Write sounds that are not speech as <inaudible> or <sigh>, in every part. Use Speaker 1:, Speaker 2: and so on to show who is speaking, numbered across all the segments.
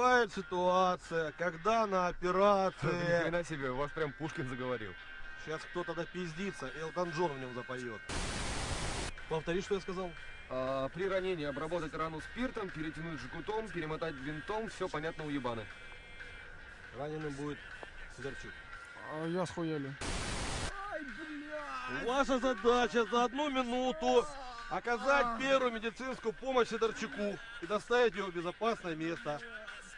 Speaker 1: Бывает ситуация, когда на <laughs>
Speaker 2: Ни
Speaker 1: операции...
Speaker 2: хрена себе, у вас прям Пушкин заговорил.
Speaker 1: Сейчас кто-то допиздится, Элтон Джон в нем запоет. Повтори, что я сказал?
Speaker 2: А, при ранении обработать рану спиртом, перетянуть жгутом, перемотать винтом, все понятно у ебаны.
Speaker 1: Раненым будет Сидорчук.
Speaker 3: А я схуяли.
Speaker 1: Ваша задача за одну минуту оказать первую медицинскую помощь Сидорчуку и доставить его в безопасное место.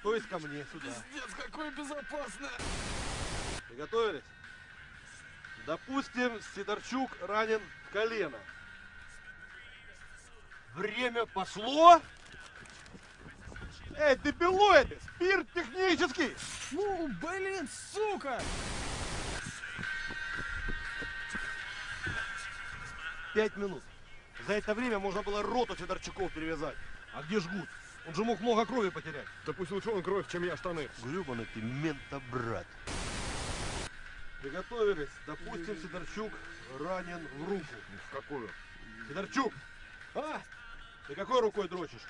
Speaker 1: То есть ко мне, сюда.
Speaker 3: Пиздец, какое безопасное.
Speaker 1: Приготовились? Допустим, Сидорчук ранен в колено. Время пошло. Эй, ты пилоиды! Спирт технический!
Speaker 3: Ну, блин, сука!
Speaker 1: Пять минут. За это время можно было роту Сидорчуков перевязать. А где жгут? Он же мог много крови потерять.
Speaker 2: Да пусть лучше он кровь, чем я штаны.
Speaker 1: Гребаный ты ментобрат. Приготовились. Допустим, Сидорчук ранен в руку.
Speaker 2: В какую?
Speaker 1: Сидорчук! А? Ты какой рукой дрочишь?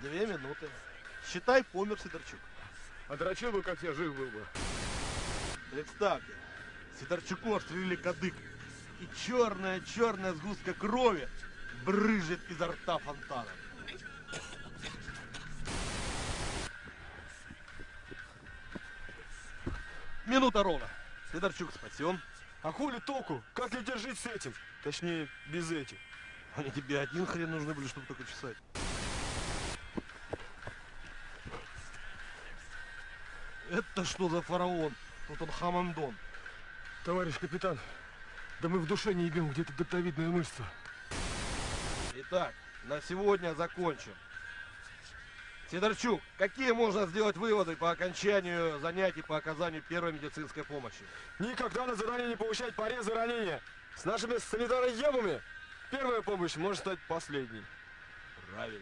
Speaker 1: Две минуты. Считай, помер Сидорчук.
Speaker 2: А дрочил бы, как я жив был бы.
Speaker 1: Представьте, Сидорчуку отстрелили кадык. И черная-черная сгустка крови брыжет изо рта фонтаном. Минута ровно. Сидорчук спасен.
Speaker 4: А хули толку? Как людей жить с этим? Точнее, без этих.
Speaker 1: Они тебе один хрен нужны были, чтобы только чесать. Это что за фараон? Тут он хамамдон.
Speaker 4: Товарищ капитан, да мы в душе не ебем где-то дельтовидная мышца.
Speaker 1: Итак, на сегодня закончим. Сидорчук, какие можно сделать выводы по окончанию занятий по оказанию первой медицинской помощи?
Speaker 4: Никогда на задание не получать порезы и ранения. С нашими санитароебами первая помощь может стать последней.
Speaker 1: Правильно.